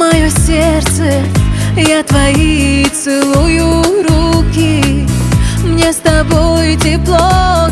мое сердце, я твои целую руки, мне с тобой тепло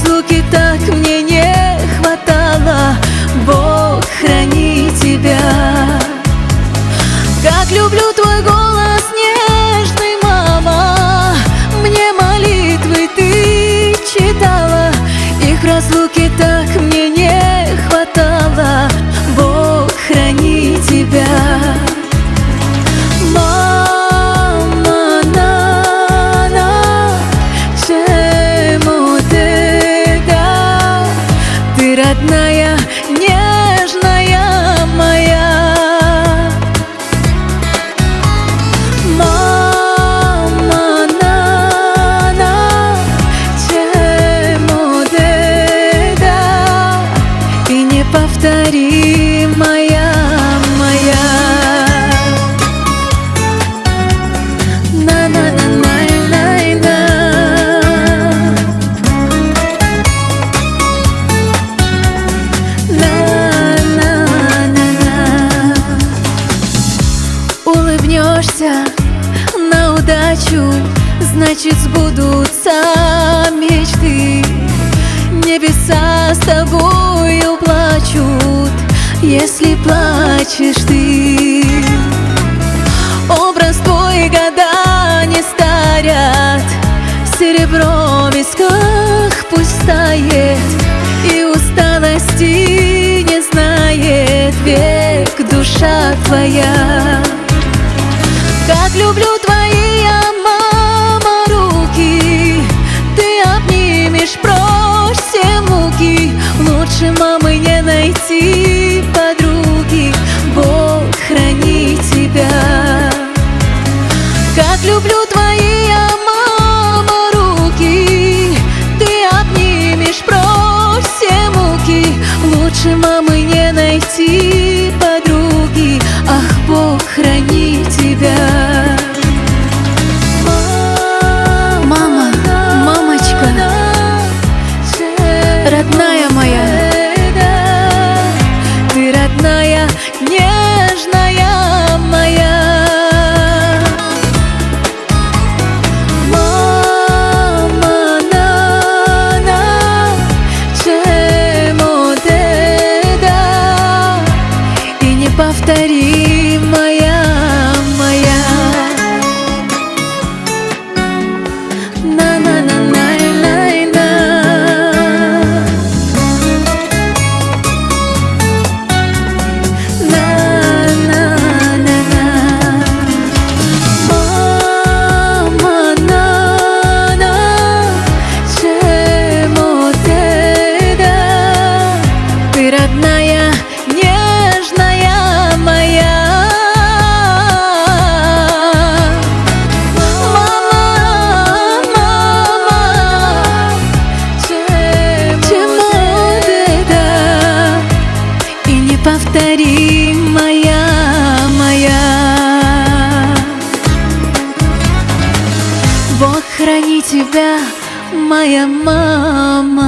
Разлуке так мне не хватало. Бог храни тебя. Как люблю твой голос нежный, мама. Мне молитвы ты читала. Их в разлуке так мне не хватало night удачу, значит сбудутся мечты. Небеса с тобою плачут, если плачешь ты. Образ твой года не старят Серебро в висках пусть тает И усталости не знает Век душа твоя Как люблю Лучше мамы не найти подруги Бог храни тебя Как люблю твои, мама, руки Ты обнимешь прочь все муки Лучше мамы не найти подруги Ах, Бог храни тебя Мама, мамочка, родная И неповторимая моя. Бог храни тебя, моя мама